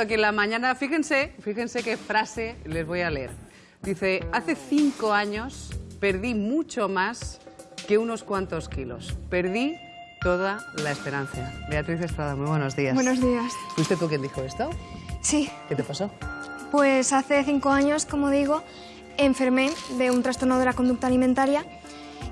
Aquí en la mañana, fíjense, fíjense qué frase les voy a leer. Dice, hace cinco años perdí mucho más que unos cuantos kilos. Perdí toda la esperanza. Beatriz Estrada, muy buenos días. Buenos días. ¿Fuiste tú quien dijo esto? Sí, ¿Qué te pasó? pues hace cinco años, como digo, enfermé de un trastorno de la conducta alimentaria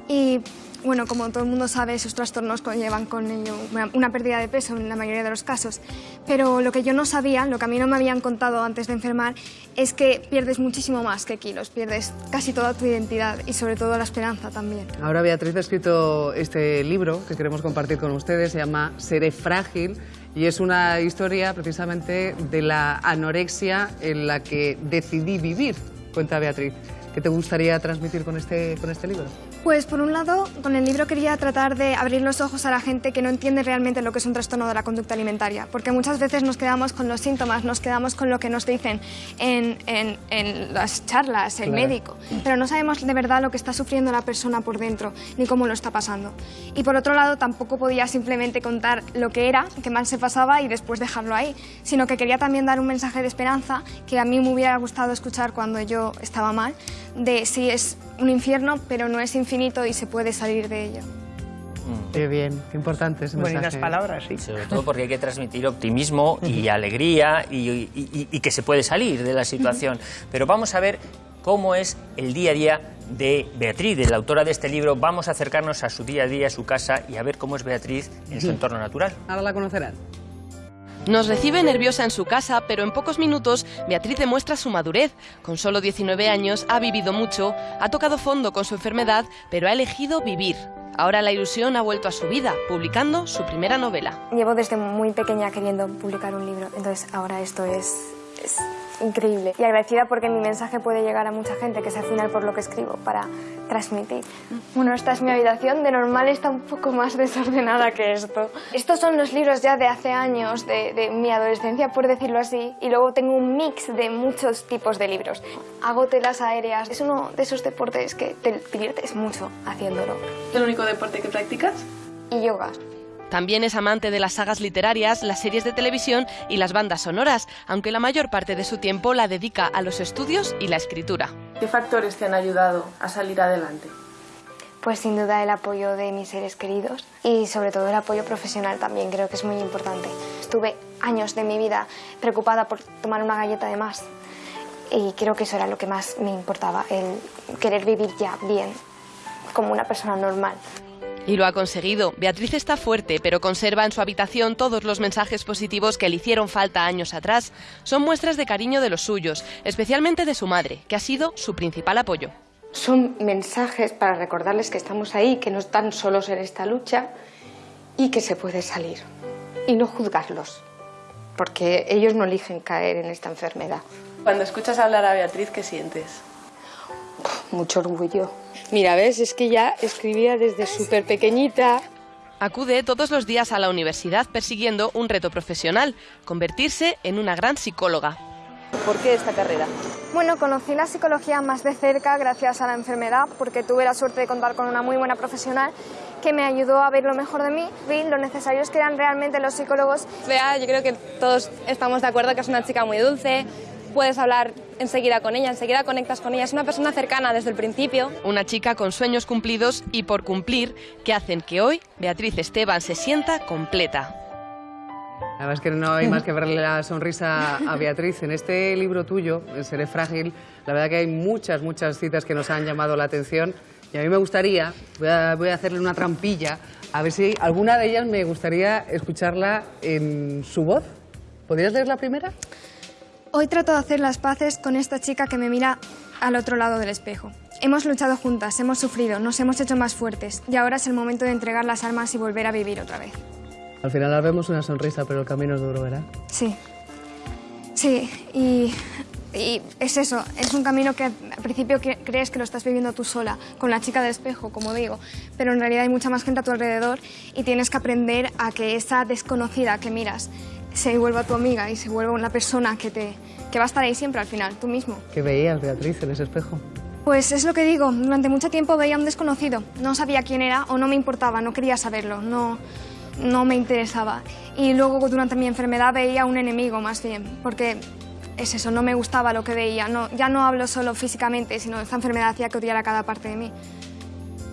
y, bueno, como todo el mundo sabe, esos trastornos conllevan con ello una, pérdida de peso en la mayoría de los casos. Pero lo que yo no sabía, lo que a mí no me habían contado antes de enfermar, es que pierdes muchísimo más que kilos, pierdes casi toda tu identidad y sobre todo la esperanza también. Ahora Beatriz ha escrito este libro que queremos compartir con ustedes, se llama Seré frágil y es una historia precisamente de la anorexia en la que decidí vivir. Cuenta Beatriz, ¿qué te gustaría transmitir con este, con este libro? Pues por un lado, con el libro quería tratar de abrir los ojos a la gente que no entiende realmente lo que es un trastorno de la conducta alimentaria, porque muchas veces nos quedamos con los síntomas, nos quedamos con lo que nos dicen en, en- en las charlas, el Claro. médico, pero no sabemos de verdad lo que está sufriendo la persona por dentro, ni cómo lo está pasando. Y por otro lado, tampoco podía simplemente contar lo que era, qué mal se pasaba y después dejarlo ahí, sino que quería también dar un mensaje de esperanza que a mí me hubiera gustado escuchar cuando yo estaba mal, de si es un infierno, pero no es infinito y se puede salir de ello. Qué bien, qué importante ese Bonitas mensaje. palabras, sí. Sobre todo porque hay que transmitir optimismo y alegría y, y- y- y que se puede salir de la situación. Pero vamos a ver cómo es el día a día de Beatriz, de la autora de este libro. Vamos a acercarnos a su día a día, a su casa y a ver cómo es Beatriz en su entorno natural. Ahora la conocerán. Nos recibe nerviosa en su casa, pero en pocos minutos Beatriz demuestra su madurez. Con solo 19 años ha vivido mucho, ha tocado fondo con su enfermedad, pero ha elegido vivir. Ahora la ilusión ha vuelto a su vida, publicando su primera novela. Llevo desde muy pequeña queriendo publicar un libro, entonces ahora esto es, increíble. Y agradecida porque mi mensaje puede llegar a mucha gente, que es al final por lo que escribo, para transmitir. Bueno, esta es mi habitación, de normal está un poco más desordenada que esto. Estos son los libros ya de hace años, de, de mi adolescencia, por decirlo así, y luego tengo un mix de muchos tipos de libros. Hago telas aéreas, es uno de esos deportes que te diviertes mucho haciéndolo. ¿El único deporte que practicas? Y yoga. También es amante de las sagas literarias, las series de televisión y las bandas sonoras, aunque la mayor parte de su tiempo la dedica a los estudios y la escritura. ¿Qué factores te han ayudado a salir adelante? Pues sin duda el apoyo de mis seres queridos y sobre todo el apoyo profesional también creo que es muy importante. Estuve años de mi vida preocupada por tomar una galleta de más y creo que eso era lo que más me importaba, el querer vivir ya bien, como una persona normal. Y lo ha conseguido. Beatriz está fuerte, pero conserva en su habitación todos los mensajes positivos que le hicieron falta años atrás. Son muestras de cariño de los suyos, especialmente de su madre, que ha sido su principal apoyo. Son mensajes para recordarles que estamos ahí, que no están solos en esta lucha y que se puede salir. Y no juzgarlos, porque ellos no eligen caer en esta enfermedad. Cuando escuchas hablar a Beatriz, ¿qué sientes? Mucho orgullo. Mira, ves, es que ya escribía desde súper pequeñita. Acude todos los días a la universidad persiguiendo un reto profesional, convertirse en una gran psicóloga. ¿Por qué esta carrera? Bueno, conocí la psicología más de cerca gracias a la enfermedad porque tuve la suerte de contar con una muy buena profesional que me ayudó a ver lo mejor de mí, vi lo necesarios que eran realmente los psicólogos Bea, yo creo que todos estamos de acuerdo que es una chica muy dulce, puedes hablar enseguida con ella, enseguida conectas con ella, es una persona cercana desde el principio. Una chica con sueños cumplidos y por cumplir que hacen que hoy Beatriz Esteban se sienta completa. La verdad es que no hay más que verle la sonrisa a Beatriz. En este libro tuyo, Seré Frágil, la verdad que hay muchas, muchas citas que nos han llamado la atención. Y a mí me gustaría, voy a, voy a hacerle una trampilla, a ver si alguna de ellas me gustaría escucharla en su voz. ¿Podrías leer la primera? Hoy trato de hacer las paces con esta chica que me mira al otro lado del espejo. Hemos luchado juntas, hemos sufrido, nos hemos hecho más fuertes y ahora es el momento de entregar las armas y volver a vivir otra vez. Al final la vemos una sonrisa, pero el camino es duro, ¿verdad? Sí. Sí, y, y es eso, es un camino que al principio crees que lo estás viviendo tú sola, con la chica del espejo, como digo, pero en realidad hay mucha más gente a tu alrededor y tienes que aprender a que esa desconocida que miras se vuelva tu amiga y se vuelva una persona que, te, que va a estar ahí siempre al final, tú mismo. ¿Qué veías, Beatriz, en ese espejo? Pues es lo que digo, durante mucho tiempo veía a un desconocido, no sabía quién era o no me importaba, no quería saberlo, no, no me interesaba. Y luego durante mi enfermedad veía un enemigo más bien, porque es eso, no me gustaba lo que veía. No, ya no hablo solo físicamente, sino esta enfermedad hacía que odiara cada parte de mí.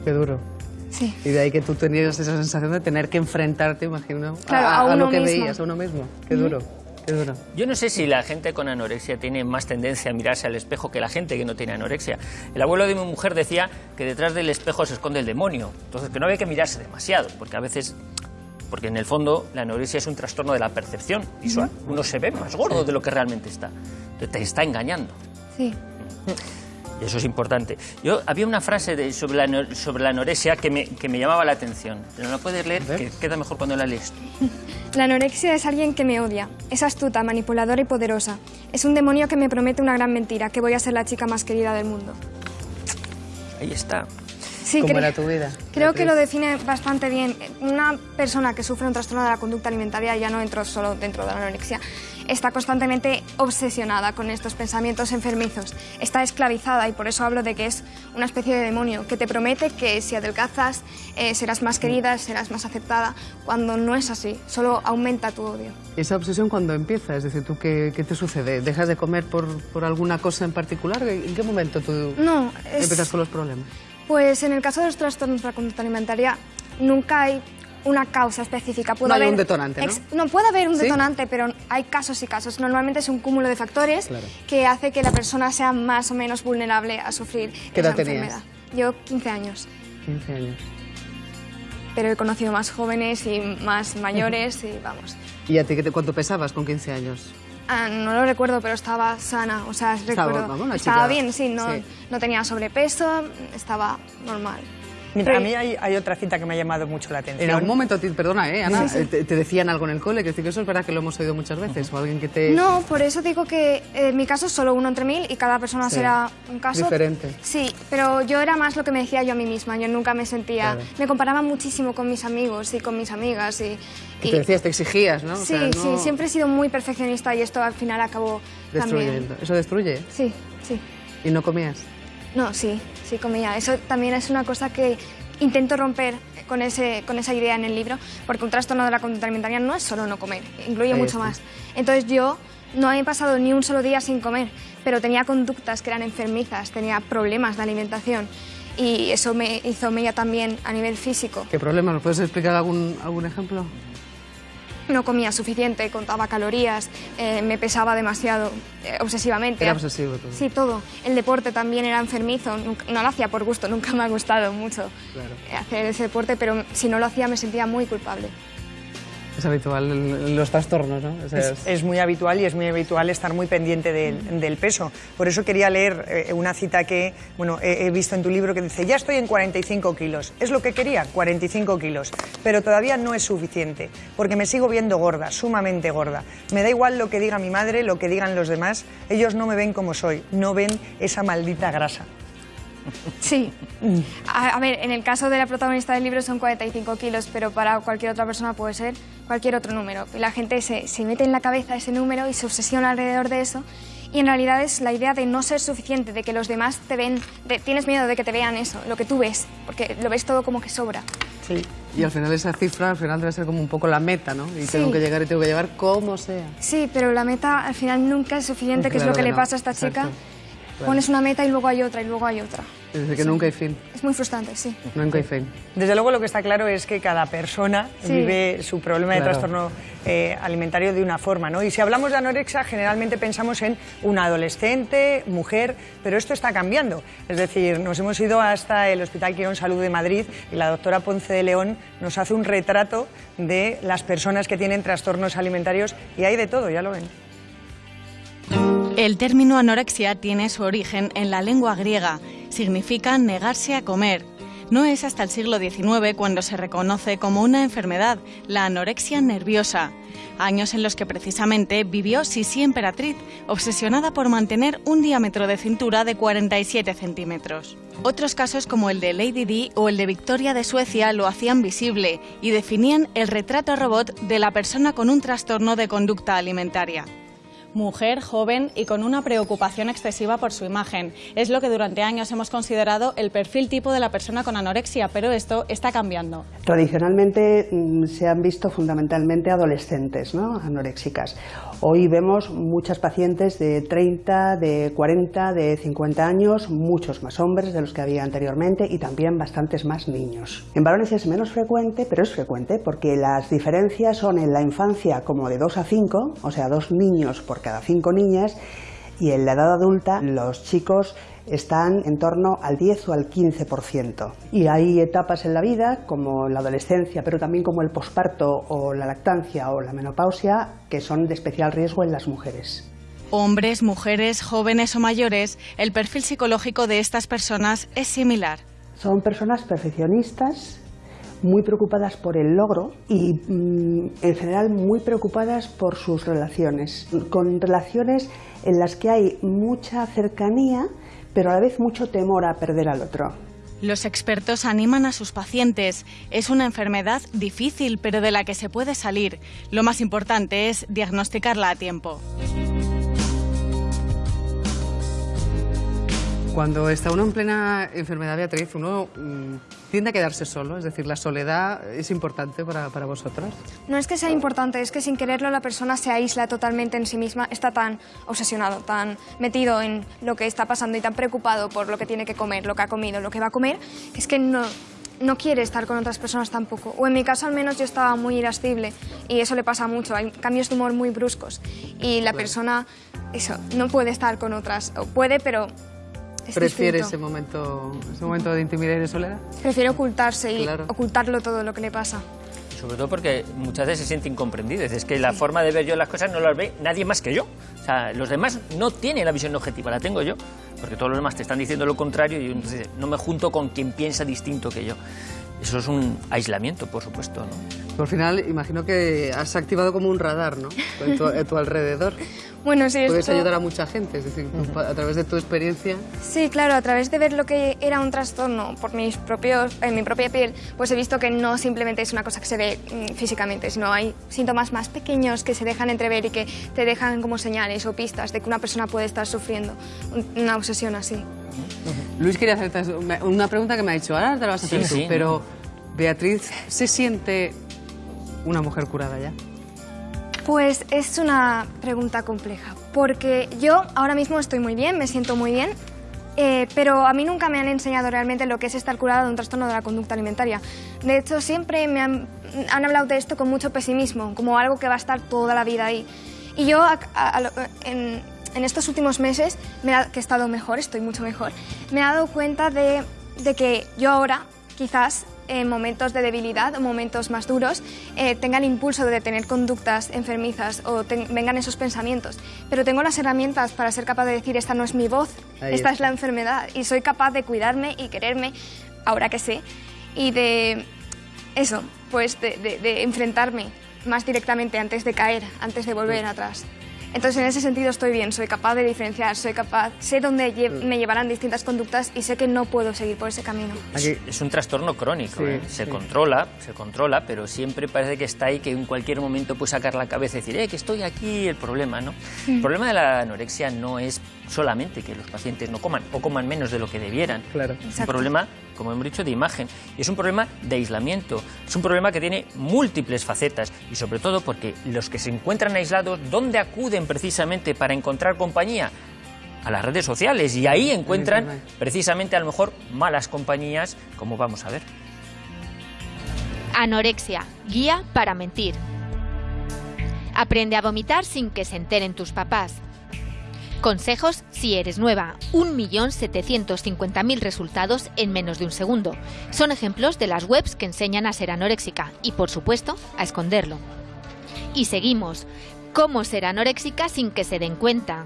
Qué duro. Sí. Y de ahí que tú tenías esa sensación de tener que enfrentarte, imagino, Claro, a, a a lo uno que mismo. veías, a uno mismo. Qué duro, qué duro. Yo no sé si la gente con anorexia tiene más tendencia a mirarse al espejo que la gente que no tiene anorexia. El abuelo de mi mujer decía que detrás del espejo se esconde el demonio, entonces que no había que mirarse demasiado, porque a veces, porque en el fondo la anorexia es un trastorno de la percepción visual. Uno se ve más gordo de lo que realmente está, te está engañando. Sí. Y eso es importante. Yo había una frase de- sobre, la, sobre la anorexia que me, que me llamaba la atención. ¿No la puedes leer? Que queda mejor cuando la lees. La anorexia es alguien que me odia. Es astuta, manipuladora y poderosa. Es un demonio que me promete una gran mentira, que voy a ser la chica más querida del mundo. Ahí está. Sí, ¿Cómo era tu vida? Creo que lo define bastante bien. Una persona que sufre un trastorno de la conducta alimentaria, ya no entro solo dentro de la anorexia, está constantemente obsesionada con estos pensamientos enfermizos. Está esclavizada y por eso hablo de que es una especie de demonio que te promete que si adelgazas eh, serás más querida, serás más aceptada, cuando no es así, solo aumenta tu odio. ¿Y esa obsesión cuando empieza? Es decir, ¿tú qué, qué te sucede? ¿Dejas de comer por, por alguna cosa en particular? ¿En qué momento tú No, es- empiezas con los problemas? Pues en el caso de los trastornos de la conducta alimentaria nunca hay una causa específica. Puede No hay haber un detonante, ¿no? puede haber un ¿Sí? detonante, pero hay casos y casos. Normalmente es un cúmulo de factores Claro. que hace que la persona sea más o menos vulnerable a sufrir ¿Qué edad esa tenías? enfermedad. Yo 15 años, 15 años. pero he conocido más jóvenes y más mayores y vamos. ¿Y a ti cuánto pesabas con 15 años? Ah, no lo recuerdo, pero estaba sana, o sea, Estaba, recuerdo. estaba bien, sí no, sí. no tenía sobrepeso, estaba normal. Mira, Pero- a mí hay, hay otra cita que me ha llamado mucho la atención. En algún momento, ti- perdona, ¿eh, Ana? Sí, sí. eh, Te, te decían algo en el cole, que decir que eso es verdad que lo hemos oído muchas veces, o alguien que te... No, por eso digo que eh, en mi caso es solo uno entre mil y cada persona Sí. será un caso Diferente. Sí, pero yo era más lo que me decía yo a mí misma. Yo nunca me sentía. Claro. Me comparaba muchísimo con mis amigos y con mis amigas y. Y te decías, te exigías, ¿no? O sí, sea, no- sí, siempre he sido muy perfeccionista y esto al final acabó Destruyendo. también. ¿Eso destruye? Sí, sí. ¿Y no comías? No, sí, sí comía. Eso también es una cosa que intento romper con, ese, con esa idea en el libro, porque un trastorno de la conducta alimentaria no es solo no comer, incluye Ahí mucho está. más. Entonces yo no he pasado ni un solo día sin comer, pero tenía conductas que eran enfermizas, tenía problemas de alimentación y eso me hizo mella también a nivel físico. ¿Qué problema? ¿Nos puedes explicar algún, algún ejemplo? No comía suficiente, contaba calorías, eh, me pesaba demasiado, eh, obsesivamente. Era obsesivo todo. Sí, todo. El deporte también era enfermizo, nunca- no lo hacía por gusto, nunca me ha gustado mucho Claro. eh, hacer ese deporte, pero si no lo hacía me sentía muy culpable. Es habitual los trastornos, ¿no? Es, es- es muy habitual y es muy habitual estar muy pendiente del, del peso. Por eso quería leer eh, una cita que bueno, he, he visto en tu libro que dice, ya estoy en 45 kilos. Es lo que quería, 45 kilos. Pero todavía no es suficiente, porque me sigo viendo gorda, sumamente gorda. Me da igual lo que diga mi madre, lo que digan los demás. Ellos no me ven como soy, no ven esa maldita grasa. Sí. A, a ver, en el caso de la protagonista del libro son 45 kilos, pero para cualquier otra persona puede ser cualquier otro número. Y la gente se, se mete en la cabeza ese número y se obsesiona alrededor de eso. Y en realidad es la idea de no ser suficiente, de que los demás te ven, de- tienes miedo de que te vean eso, lo que tú ves, porque lo ves todo como que sobra. Sí. Y al final esa cifra al final debe ser como un poco la meta, ¿no? Y Sí. tengo que llegar y tengo que llevar como sea. Sí, pero la meta al final nunca es suficiente, que es Claro lo que que le pasa a esta chica. Claro. Pones una meta y luego hay otra y luego hay otra. Es decir, que nunca hay fin. Es muy frustrante, sí. Nunca hay fin. Desde luego lo que está claro es que cada persona Sí. vive su problema de trastorno eh, alimentario de una forma, ¿no? Y si hablamos de anorexia, generalmente pensamos en una adolescente, mujer, pero esto está cambiando. Es decir, nos hemos ido hasta el Hospital Quirón Salud de Madrid y la doctora Ponce de León nos hace un retrato de las personas que tienen trastornos alimentarios y hay de todo, ya lo ven. El término anorexia tiene su origen en la lengua griega. Significa negarse a comer. No es hasta el siglo XIX cuando se reconoce como una enfermedad, la anorexia nerviosa. Años en los que precisamente vivió Sisi Emperatriz, obsesionada por mantener un diámetro de cintura de 47 centímetros. Otros casos como el de Lady Di o el de Victoria de Suecia lo hacían visible y definían el retrato robot de la persona con un trastorno de conducta alimentaria. Mujer, joven y con una preocupación excesiva por su imagen. Es lo que durante años hemos considerado el perfil tipo de la persona con anorexia, pero esto está cambiando. Tradicionalmente mm, se han visto fundamentalmente adolescentes ¿no? anoréxicas. Hoy vemos muchas pacientes de 30, de 40, de 50 años, muchos más hombres de los que había anteriormente y también bastantes más niños. En varones es menos frecuente, pero es frecuente porque las diferencias son en la infancia como de 2 a 5, o sea, dos niños por cada cinco niñas, y en la edad adulta los chicos están en torno al 10 o al 15%. Y hay etapas en la vida, como la adolescencia, pero también como el posparto o la lactancia o la menopausia, que son de especial riesgo en las mujeres. Hombres, mujeres, jóvenes o mayores, el perfil psicológico de estas personas es similar. Son personas perfeccionistas, muy preocupadas por el logro y mm, en general muy preocupadas por sus relaciones, con relaciones en las que hay mucha cercanía, pero a la vez mucho temor a perder al otro. Los expertos animan a sus pacientes. Es una enfermedad difícil, pero de la que se puede salir. Lo más importante es diagnosticarla a tiempo. Cuando está uno en plena enfermedad, Beatriz, uno mm, tiende a quedarse solo, es decir, la soledad es importante para, para vosotras. No es que sea importante, es que sin quererlo la persona se aísla totalmente en sí misma, está tan obsesionado, tan metido en lo que está pasando y tan preocupado por lo que tiene que comer, lo que ha comido, lo que va a comer, es que no, no quiere estar con otras personas tampoco. O en mi caso al menos yo estaba muy irascible y eso le pasa mucho, hay cambios de humor muy bruscos y la persona, eso, no puede estar con otras, o puede, pero es ¿Prefiere distinto. ese momento, ese momento de intimidad y de soledad? Prefiere ocultarse y Claro. ocultarlo todo lo que le pasa. Sobre todo porque muchas veces se siente incomprendido. Es que la forma de ver yo las cosas no las ve nadie más que yo. O sea, los demás no tienen la visión objetiva, la tengo yo. Porque todos los demás te están diciendo lo contrario y entonces no me junto con quien piensa distinto que yo. Eso es un aislamiento, por supuesto. ¿no? Al final, imagino que has activado como un radar, ¿no? En tu, en tu alrededor. Bueno, sí, Puedes esto- ayudar a mucha gente, es decir, a través de tu experiencia. Sí, claro, a través de ver lo que era un trastorno por mis propios, en mi propia piel, pues he visto que no simplemente es una cosa que se ve mm, físicamente, sino hay síntomas más pequeños que se dejan entrever y que te dejan como señales o pistas de que una persona puede estar sufriendo un- una obsesión así. Luis quería hacerte una- una pregunta que me ha dicho, ahora te la vas a hacer Sí, tú, sí. pero Beatriz, ¿se siente una mujer curada ya? Pues es una pregunta compleja, porque yo ahora mismo estoy muy bien, me siento muy bien, eh, pero a mí nunca me han enseñado realmente lo que es estar curada de un trastorno de la conducta alimentaria. De hecho, siempre me han, hablado de esto con mucho pesimismo, como algo que va a estar toda la vida ahí. Y yo en, estos últimos meses, me que he estado mejor, estoy mucho mejor, me he dado cuenta de que yo ahora, quizás en momentos de debilidad o momentos más duros, eh, tenga el impulso de tener conductas enfermizas o ten- vengan esos pensamientos. Pero tengo las herramientas para ser capaz de decir, esta no es mi voz, Ahí esta está. es la enfermedad. Y soy capaz de cuidarme y quererme, ahora que sé, y de eso, pues de, de- de enfrentarme más directamente antes de caer, antes de volver atrás. Entonces, en ese sentido estoy bien, soy capaz de diferenciar, soy capaz, sé dónde lle- me llevarán distintas conductas y sé que no puedo seguir por ese camino. Aquí- Es un trastorno crónico, Sí, ¿eh? se sí. controla, se controla, pero siempre parece que está ahí, que en cualquier momento puede sacar la cabeza y decir, eh, que estoy aquí, el problema, ¿no? El problema de la anorexia no es solamente que los pacientes no coman o coman menos de lo que debieran. Claro. Es un problema, como hemos dicho, de imagen. Y es un problema de aislamiento. Es un problema que tiene múltiples facetas. Y sobre todo porque los que se encuentran aislados, ¿dónde acuden precisamente para encontrar compañía? A las redes sociales. Y ahí encuentran precisamente a lo mejor malas compañías, como vamos a ver. Anorexia, guía para mentir. Aprende a vomitar sin que se enteren tus papás. Consejos si eres nueva. 1.750.000 resultados en menos de un segundo. Son ejemplos de las webs que enseñan a ser anoréxica y, por supuesto, a esconderlo. Y seguimos. ¿Cómo ser anoréxica sin que se den cuenta?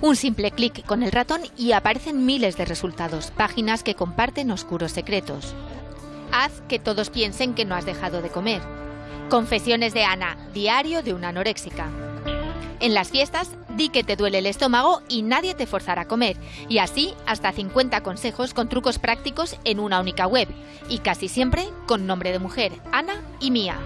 Un simple clic con el ratón y aparecen miles de resultados, páginas que comparten oscuros secretos. Haz que todos piensen que no has dejado de comer. Confesiones de Ana, diario de una anoréxica. En las fiestas, di que te duele el estómago y nadie te forzará a comer. Y así, hasta 50 consejos con trucos prácticos en una única web. Y casi siempre con nombre de mujer, Ana y Mía.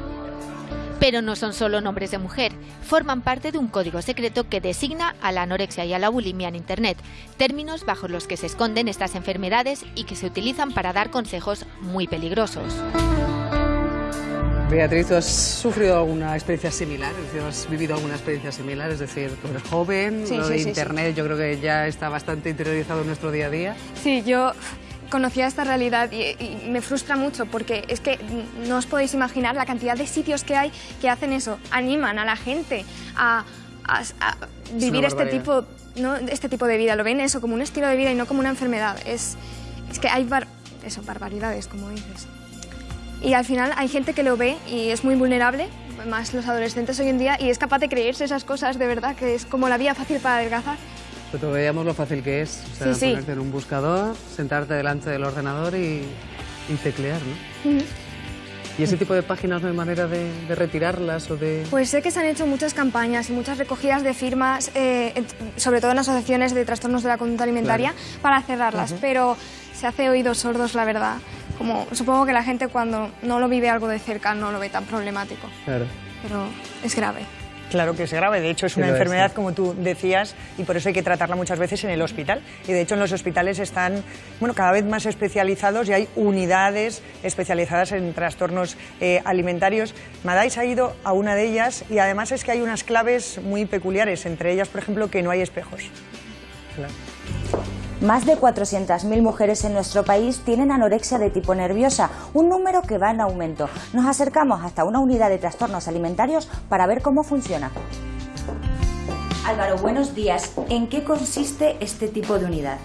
Pero no son solo nombres de mujer, forman parte de un código secreto que designa a la anorexia y a la bulimia en Internet, términos bajo los que se esconden estas enfermedades y que se utilizan para dar consejos muy peligrosos. Beatriz, ¿tú has sufrido alguna experiencia similar? Es decir, ¿Has vivido alguna experiencia similar? Es decir, tú eres joven, Sí, lo sí, de sí. Internet yo creo que ya está bastante interiorizado en nuestro día a día. Sí, yo conocía esta realidad y, y me frustra mucho porque es que no os podéis imaginar la cantidad de sitios que hay que hacen eso, animan a la gente a, a- a vivir este tipo, ¿no? este tipo de vida, lo ven eso como un estilo de vida y no como una enfermedad. Es, es que hay bar- eso, barbaridades, como dices. Y al final hay gente que lo ve y es muy vulnerable, más los adolescentes hoy en día, y es capaz de creerse esas cosas de verdad, que es como la vía fácil para adelgazar. Pero veíamos lo fácil que es. O sea, Sí, sí. ponerte en un buscador, sentarte delante del ordenador y, y teclear, ¿no? Ujú. ¿Y ese tipo de páginas no hay manera de, de retirarlas o de...? Pues sé que se han hecho muchas campañas y muchas recogidas de firmas, eh, sobre todo en asociaciones de trastornos de la conducta alimentaria, para cerrarlas, Ujú. pero se hace oídos sordos, la verdad. Como, supongo que la gente cuando no lo vive algo de cerca no lo ve tan problemático, Claro. pero es grave. Claro que es grave, de hecho es una es, enfermedad, sí. como tú decías, y por eso hay que tratarla muchas veces en el hospital. Y de hecho en los hospitales están bueno, cada vez más especializados y hay unidades especializadas en trastornos eh, alimentarios. Madais ha ido a una de ellas y además es que hay unas claves muy peculiares, entre ellas, por ejemplo, que no hay espejos. Más de 400.000 mujeres en nuestro país tienen anorexia de tipo nerviosa, un número que va en aumento. Nos acercamos hasta una unidad de trastornos alimentarios para ver cómo funciona. Álvaro, buenos días. ¿En qué consiste este tipo de unidad?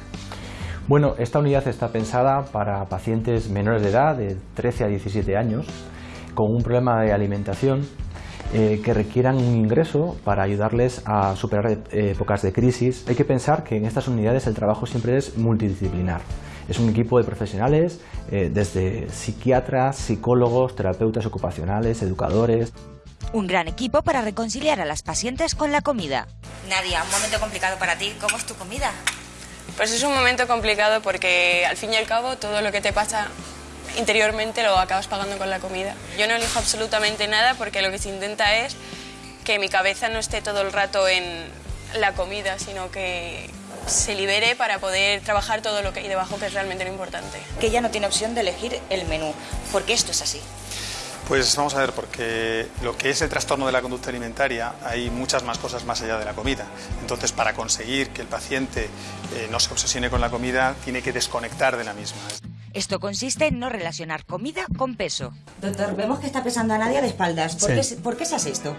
Bueno, esta unidad está pensada para pacientes menores de edad, de 13 a 17 años, con un problema de alimentación eh, que requieran un ingreso para ayudarles a superar eh, épocas de crisis. Hay que pensar que en estas unidades el trabajo siempre es multidisciplinar. Es un equipo de profesionales, eh, desde psiquiatras, psicólogos, terapeutas ocupacionales, educadores. Un gran equipo para reconciliar a las pacientes con la comida. Nadia, un momento complicado para ti. ¿Cómo es tu comida? Pues es un momento complicado porque al fin y al cabo todo lo que te pasa interiormente lo acabas pagando con la comida. Yo no elijo absolutamente nada porque lo que se intenta es que mi cabeza no esté todo el rato en la comida, sino que se libere para poder trabajar todo lo que hay debajo, que es realmente lo importante. Que ella no tiene opción de elegir el menú, porque esto es así. Pues vamos a ver, porque lo que es el trastorno de la conducta alimentaria hay muchas más cosas más allá de la comida. Entonces, para conseguir que el paciente eh, no se obsesione con la comida, tiene que desconectar de la misma. Esto consiste en no relacionar comida con peso. Doctor, vemos que está pesando a Nadia de espaldas. ¿Por, Sí. qué, se- por qué se hace esto?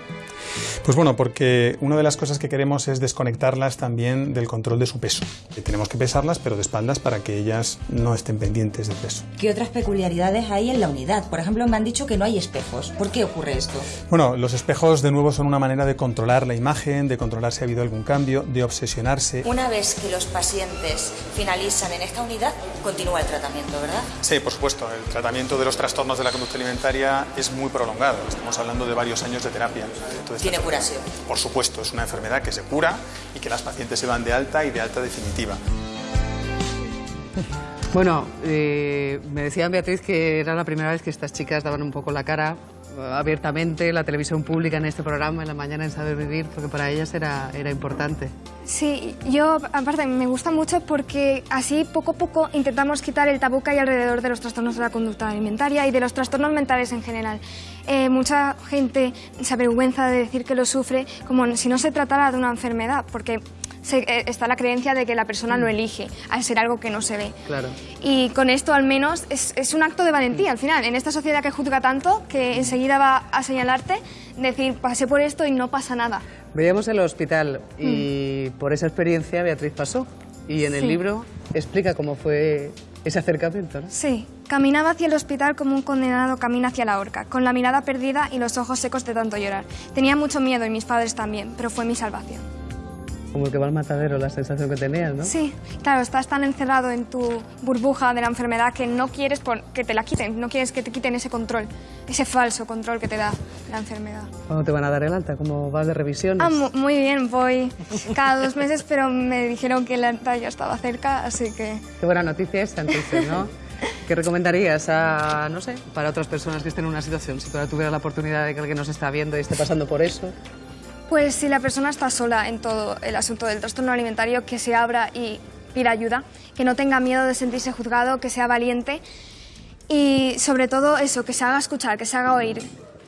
Pues bueno, porque una de las cosas que queremos es desconectarlas también del control de su peso. Eh, Tenemos que pesarlas, pero de espaldas para que ellas no estén pendientes del peso. ¿Qué otras peculiaridades hay en la unidad? Por ejemplo, me han dicho que no hay espejos. ¿Por qué ocurre esto? Bueno, los espejos de nuevo son una manera de controlar la imagen, de controlar si ha habido algún cambio, de obsesionarse. Una vez que los pacientes finalizan en esta unidad, continúa el tratamiento, ¿verdad? Sí, por supuesto. El tratamiento de los trastornos de la conducta alimentaria es muy prolongado. Estamos hablando de varios años de terapia. Entonces, Tiene curación. Por supuesto, es una enfermedad que se cura y que las pacientes se van de alta y de alta definitiva. Bueno, eh, me decía Beatriz que era la primera vez que estas chicas daban un poco la cara eh, abiertamente, la televisión pública en este programa, en la mañana en Saber Vivir, porque para ellas era, era importante. Sí, yo aparte me gusta mucho porque así poco a poco intentamos quitar el tabú que hay alrededor de los trastornos de la conducta alimentaria y de los trastornos mentales en general. Eh, mucha gente se avergüenza de decir que lo sufre como si no se tratara de una enfermedad, porque se- eh, está la creencia de que la persona lo elige al ser algo que no se ve. Claro. Y con esto al menos es, es un acto de valentía al final. En esta sociedad que juzga tanto, que enseguida va a señalarte, decir pasé por esto y no pasa nada. Veíamos el hospital y por esa experiencia Beatriz pasó. Y en el Sí. libro explica cómo fue ese acercamiento. ¿no? Sí, caminaba hacia el hospital como un condenado camina hacia la horca, con la mirada perdida y los ojos secos de tanto llorar. Tenía mucho miedo y mis padres también, pero fue mi salvación. Como el que va al matadero, la sensación que tenías, ¿no? Sí, claro, estás tan encerrado en tu burbuja de la enfermedad que no quieres que te la quiten, no quieres que te quiten ese control, ese falso control que te da la enfermedad. ¿Cuándo te van a dar el alta? ¿Cómo vas de revisiones? Ah, mu- muy bien, voy cada dos meses, pero me dijeron que la alta ya estaba cerca, así que... Qué buena noticia esta, entonces, ¿no? ¿qué recomendarías a, no sé, para otras personas que estén en una situación? Si tú ahora tuvieras la oportunidad de que alguien nos está viendo y esté pasando por eso. Pues si la persona está sola en todo el asunto del trastorno alimentario, que se abra y pida ayuda, que no tenga miedo de sentirse juzgado, que sea valiente y sobre todo eso, que se haga escuchar, que se haga oír.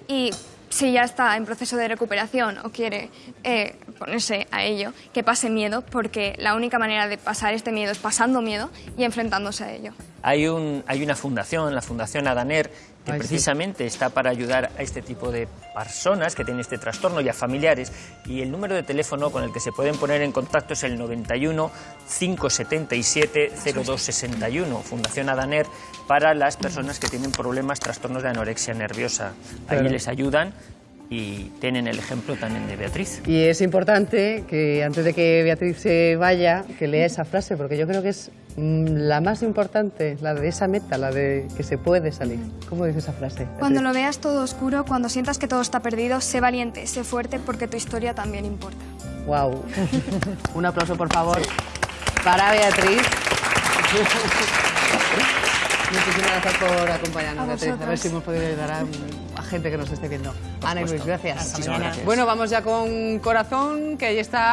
Y si ya está en proceso de recuperación o quiere eh, ponerse a ello, que pase miedo, porque la única manera de pasar este miedo es pasando miedo y enfrentándose a ello. Hay, un, hay una fundación, la Fundación Adaner, que Ay, sí. precisamente está para ayudar a este tipo de personas que tienen este trastorno y a familiares. Y el número de teléfono con el que se pueden poner en contacto es el 91 577 0261. Fundación Adaner para las personas que tienen problemas, trastornos de anorexia nerviosa. Ahí Claro. les ayudan y tienen el ejemplo también de Beatriz. Y es importante que antes de que Beatriz se vaya, que lea esa frase, porque yo creo que es la más importante, la de esa meta, la de que se puede salir. ¿Cómo dice esa frase? Cuando lo veas todo oscuro, cuando sientas que todo está perdido, sé valiente, sé fuerte, porque tu historia también importa. Wow. Un aplauso, por favor, para Beatriz. Muchísimas gracias por acompañarnos, A Beatriz. A ver vosotros. si hemos podido ayudar a, a gente que nos esté viendo. Ana y Luis, gracias. Muchísimas gracias. Bueno, vamos ya con Corazón, que ahí está